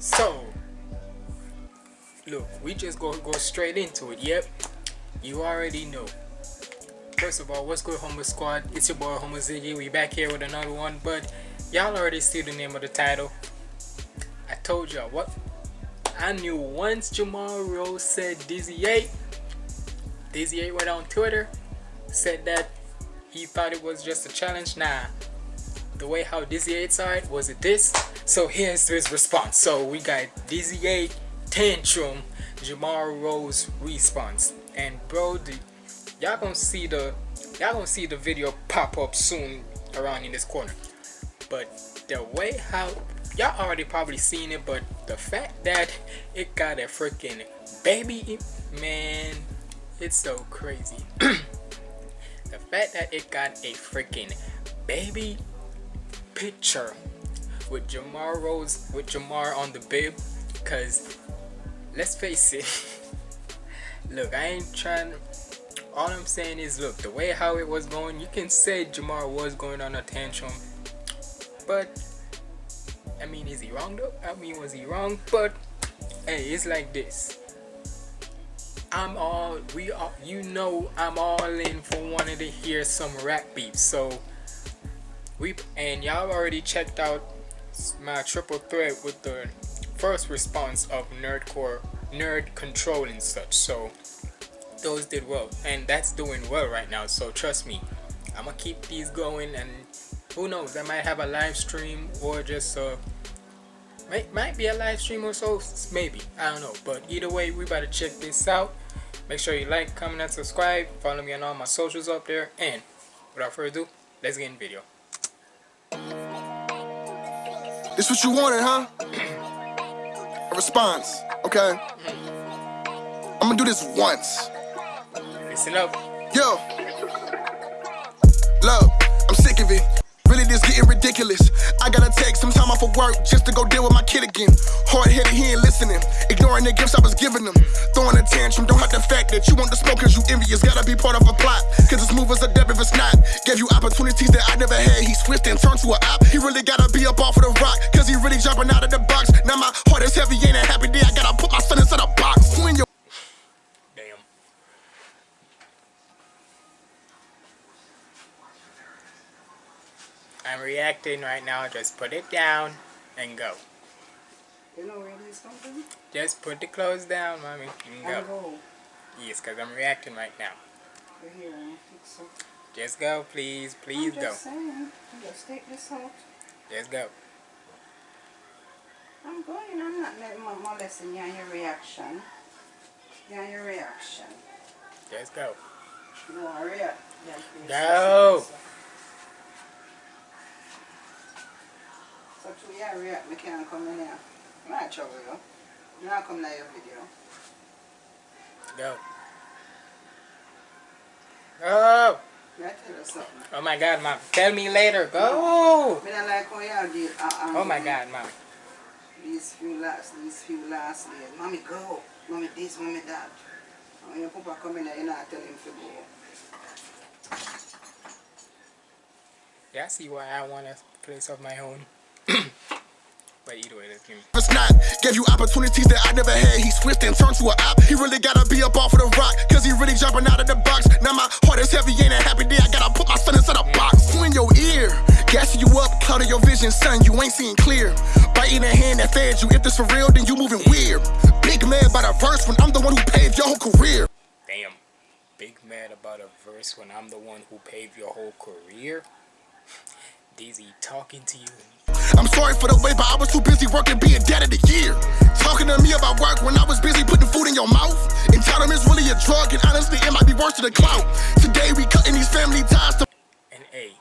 So, look, we just go go straight into it. Yep, you already know. First of all, what's good, Homo Squad? It's your boy Homo Ziggy. We back here with another one, but y'all already see the name of the title. I told y'all what. I knew once Jamar Rose said Dizzy 8, Dizzy 8 went on Twitter, said that he thought it was just a challenge. Nah, the way how Dizzy 8 side was it this. So here's his response. So we got Dizzy 8 tantrum, Jamar Rose response, and bro, y'all gonna see the y'all gonna see the video pop up soon around in this corner. But the way how y'all already probably seen it, but the fact that it got a freaking baby, man, it's so crazy. the fact that it got a freaking baby picture with Jamar Rose with Jamar on the bib cause let's face it look I ain't trying all I'm saying is look the way how it was going you can say Jamar was going on a tantrum but I mean is he wrong though? I mean was he wrong? But hey it's like this. I'm all we are you know I'm all in for wanting to hear some rap beef so we and y'all already checked out my triple threat with the first response of nerdcore nerd control and such. So those did well and that's doing well right now so trust me. I'm gonna keep these going and who knows i might have a live stream or just uh might, might be a live stream or so maybe i don't know. But either way we about to check this out. Make sure you like comment and subscribe. Follow me on all my socials up there. And without further ado let's get in the video this what you wanted, huh? A response, okay? I'm gonna do this once. Listen up. Yo. Love, I'm sick of it. Really, this getting ridiculous. I gotta take some time off of work just to go deal with my kid again. Hard headed, he ain't listening. Ignoring the gifts I was giving him. Throwing a tantrum, don't have the fact that you want the smoke cause you envious. Gotta be part of a plot. Cause this move is a deb if it's not. Gave you opportunities that I never had. He switched and turned to a op. He really gotta be up off of the rock. Cause he really jumping out of the box. Now my heart is heavy, ain't a happy I'm reacting right now. Just put it down and go. You know where this come from? Just put the clothes down, mommy, and go. Go. Yes, because I'm reacting right now. Here, I think so. Just go, please. Please I'm go. just saying. Just take this out. Just go. I'm going. I'm not letting my molesting you and your reaction. You and your reaction. Just go. You want to react? Yeah. Go. You react, me can't come in here. I'm not trouble you. I'm not coming to your video. Go. Go. You something. Oh my god, mom. Tell me later. Go. Don't like how you deal. Uh, um, Oh my god, mom. These few last, these few last days. Mommy go. Mommy this, mommy that. And when your papa come in you not tell him to go. Yeah, I see why I want a place of my own. but either way, it's not. Gave you opportunities that I never had. He switched and turned to a op. He really gotta be up off of the rock. Cause he really jumping out of the box. Now my heart is heavy, ain't a happy day. I gotta put my son inside a box. Who in your ear? Gassing you up, clouding your vision, son. You ain't seeing clear. Biting the hand that fed you. If this for real, then you moving weird. Big mad by the verse when I'm the one who paved your whole career. Damn. Big mad about a verse when I'm the one who paved your whole career? DZ talking to you. I'm sorry for the way, but I was too busy working, being dad of the year. Talking to me about work when I was busy putting food in your mouth. Entitlement's really a drug, and honestly, it might be worse than the clout. Today, we cutting these family ties to And A,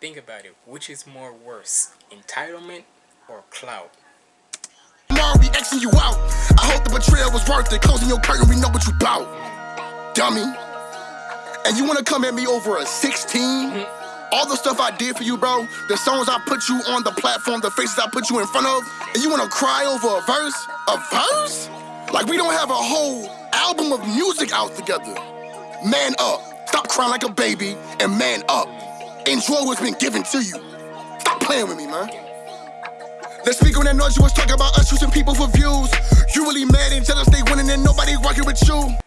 think about it. Which is more worse? Entitlement or clout? tomorrow, we Xing you out. I hope the betrayal was worth it. Closing your curtain, we know what you bout. Dummy. And you wanna come at me over a 16? All the stuff I did for you, bro, the songs I put you on the platform, the faces I put you in front of, and you wanna cry over a verse? A verse? Like we don't have a whole album of music out together. Man up. Stop crying like a baby and man up. Enjoy what's been given to you. Stop playing with me, man. Let's speak on that noise you was talking about us using people. for views. You really mad and jealous they winning and nobody rocking with you.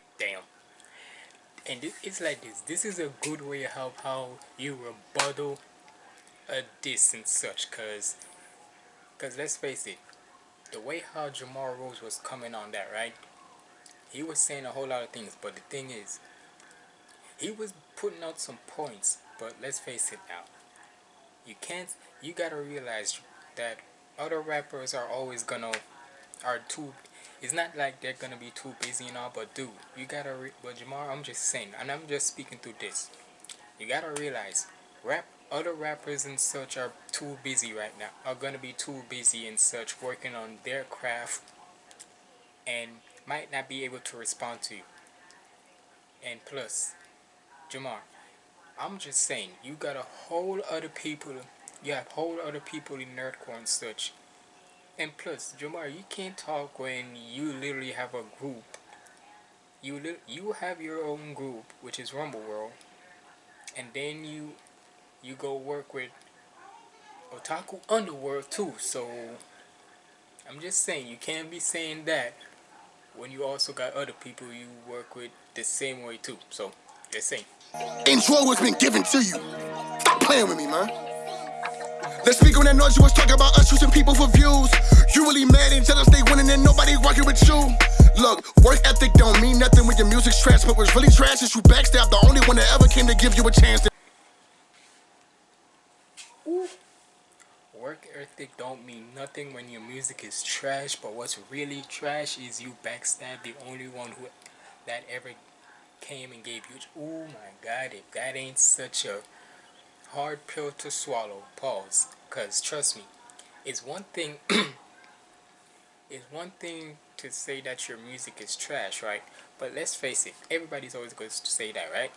And it's like this. This is a good way of how you rebuttal a diss and such. Cause, cause let's face it, the way how Jamar Rose was coming on that, right? He was saying a whole lot of things, but the thing is, he was putting out some points. But let's face it now, you can't. You gotta realize that other rappers are always gonna are too it's not like they're gonna be too busy and all but dude you gotta re- but Jamar I'm just saying and I'm just speaking through this. You gotta realize rap other rappers and such are too busy right now are gonna be too busy and such working on their craft and might not be able to respond to you. And plus Jamar I'm just saying you got a whole other people you have whole other people in nerdcore and such and plus, Jamar, you can't talk when you literally have a group. You li- you have your own group, which is Rumble World, and then you you go work with Otaku Underworld too. So I'm just saying you can't be saying that when you also got other people you work with the same way too. So just saying. Enjoy what's been given to you. Stop playing with me, man. Let's speak on that noise you was talking about us choosing people for views. You really mad and jealous they winning and nobody rocking with you. Look, work ethic don't mean nothing when your music's trash, but what's really trash is you backstab the only one that ever came to give you a chance. To Work ethic don't mean nothing when your music is trash, but what's really trash is you backstab the only one who that ever came and gave you. Oh my God! If that ain't such a hard pill to swallow, pause. Cause trust me, it's one thing. it's one thing to say that your music is trash, right? But let's face it, everybody's always going to say that, right?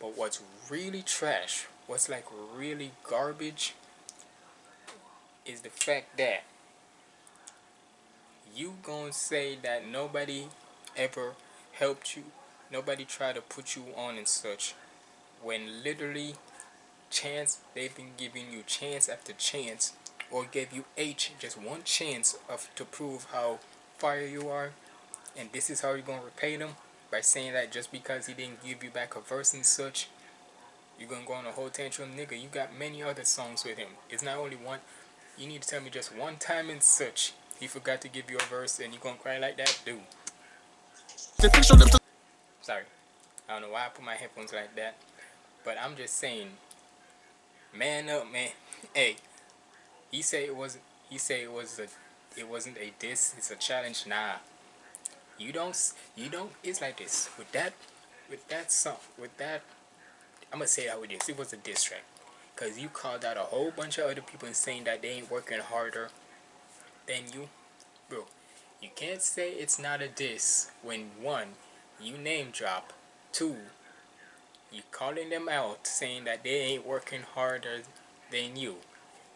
But what's really trash, what's like really garbage, is the fact that you gonna say that nobody ever helped you, nobody tried to put you on and such, when literally chance they've been giving you chance after chance or gave you H just one chance of to prove how fire you are and this is how you're gonna repay them? By saying that just because he didn't give you back a verse and such you're gonna go on a whole tantrum? Nigga you got many other songs with him. It's not only one you need to tell me just one time and such he forgot to give you a verse and you're gonna cry like that? Dude. Sorry. I don't know why I put my headphones like that but I'm just saying man up man. Hey he say it wasn't he say it was a it wasn't a diss it's a challenge. Nah. You don't you don't it's like this. With that with that song with that i'm gonna say how it is. It was a diss track. Because you called out a whole bunch of other people and saying that they ain't working harder than you. Bro you can't say it's not a diss when one you name drop two you calling them out saying that they ain't working harder than you.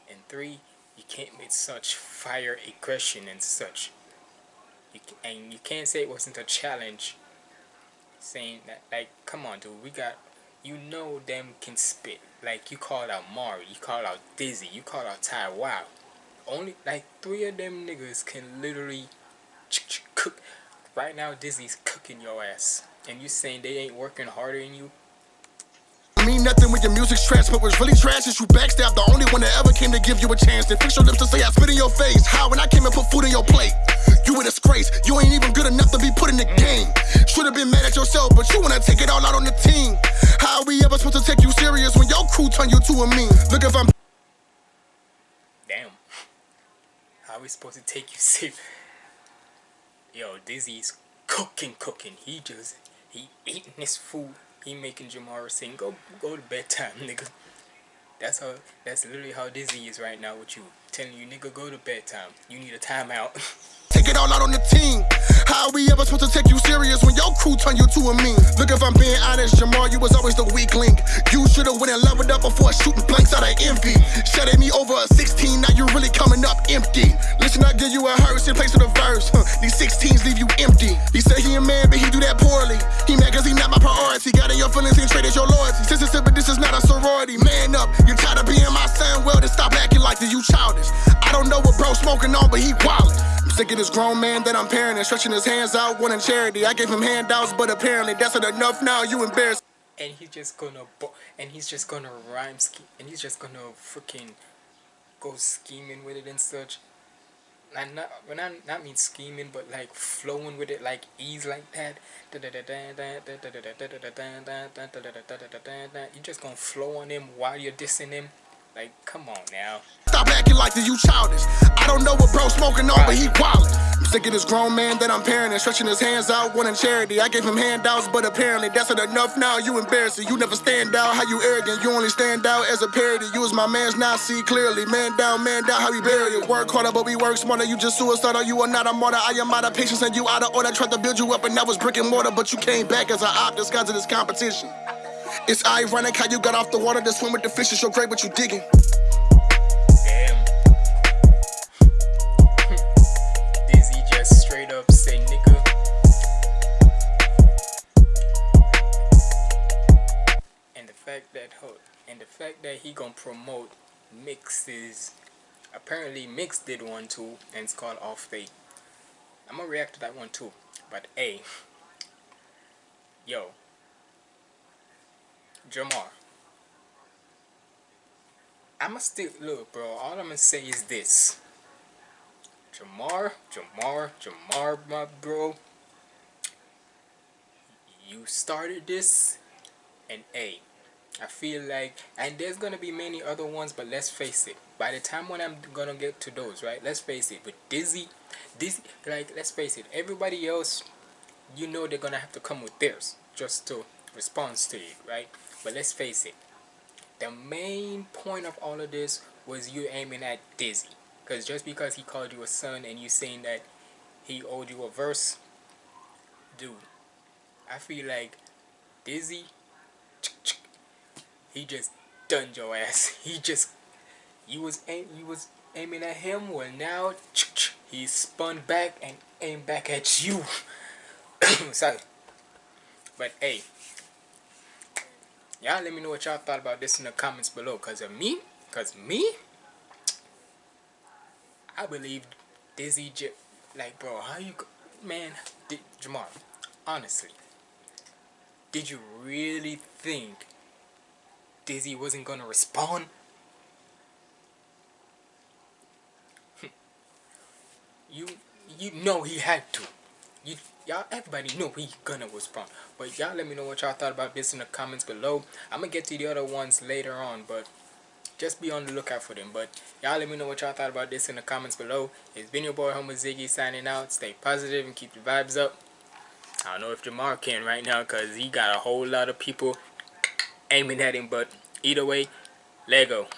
And three you can't make such fire aggression and such you can, and you can't say it wasn't a challenge saying that like come on dude we got you know them can spit. Like you call out Mari you call out Dizzy you call out Ty Wow. Only like three of them niggas can literally cook. Right now Dizzy's cooking your ass. And you saying they ain't working harder than you mean nothing when your music's trash, but what's really trash is you backstab the only one that ever came to give you a chance. Then fix your lips to say I spit in your face. How when I came and put food in your plate? You a disgrace. You ain't even good enough to be put in the game. Should've been mad at yourself, but you wanna take it all out on the team. How are we ever supposed to take you serious when your crew turn you to a meme? Look if I'm Damn. How are we supposed to take you serious? Yo, Dizzy's cooking, cooking. He just he eating his food he making Jamara sing, go go to bedtime, nigga. That's how that's literally how Dizzy is right now with you. Telling you nigga go to bedtime. You need a timeout. Take it all out on the team. How we ever supposed to take you serious when your crew turn you to a meme? Look, if I'm being honest, Jamar, you was always the weak link. You should've went and leveled up before shooting blanks out of envy. Shutting me over a 16, now you really coming up empty. Listen, I give you a hearse in place of the verse. Huh, these 16s leave you empty. He said he a man, but he do that poorly. He mad cause he not my priority. Got in your feelings and traded your loyalty. Sister, but this is up, you tired of being my son? Well, then stop acting like this, you childish. I don't know what bro smoking on, but he wildin'. I'm sick of this grown man that I'm parenting, stretching his hands out, wanting charity. I gave him handouts, but apparently that's not enough now. You embarrassed. and he's just gonna and he's just gonna rhyme scheme and he's just gonna freaking go scheming with it and such and not when I not mean scheming but like flowing with it like ease like that You're just gonna flow on him while you're dissing him like come on now Stop acting like this, you childish. I don't know what bro smoking on, but he wildin'. I'm sick of this grown man that I'm parenting, stretching his hands out, wanting charity. I gave him handouts, but apparently that's not enough now. You embarrassing. You never stand out, how you arrogant. You only stand out as a parody. You was my man's now, see clearly. Man down, man down, how we bury it. Work harder, but we work smarter. You just suicidal, you are not a martyr. I am out of patience and you out of order. Tried to build you up and that was brick and mortar, but you came back as an op disguised in this competition. It's ironic how you got off the water to swim with the fishes. You're great, but you digging. Fact that and the fact that he gonna promote mixes apparently mix did one too and it's called off fate. I'm gonna react to that one too but a yo jamar i'ma still look bro all i'm gonna say is this. Jamar jamar jamar my bro you started this and a I feel like, and there's gonna be many other ones, but let's face it. By the time when I'm gonna get to those, right? Let's face it. With Dizzy, Dizzy, like let's face it. Everybody else, you know, they're gonna have to come with theirs just to respond to it, right? But let's face it. The main point of all of this was you aiming at Dizzy, because just because he called you a son and you saying that he owed you a verse, dude. I feel like Dizzy he just done your ass. He just you was aim you was aiming at him. Well now he spun back and aimed back at you. Sorry. But hey, y'all let me know what y'all thought about this in the comments below. Cause of me, cause me, I believe Dizzy J. Like, bro, how you, man, Di- Jamar, honestly, did you really think Dizzy wasn't gonna respond? you you know he had to. You y'all everybody know he gonna respond. But y'all let me know what y'all thought about this in the comments below. I'm gonna get to the other ones later on, but just be on the lookout for them. But y'all let me know what y'all thought about this in the comments below. It's been your boy Homo Ziggy signing out. Stay positive and keep the vibes up. I don't know if Jamar can right now because he got a whole lot of people aiming at him. But either way, Lego.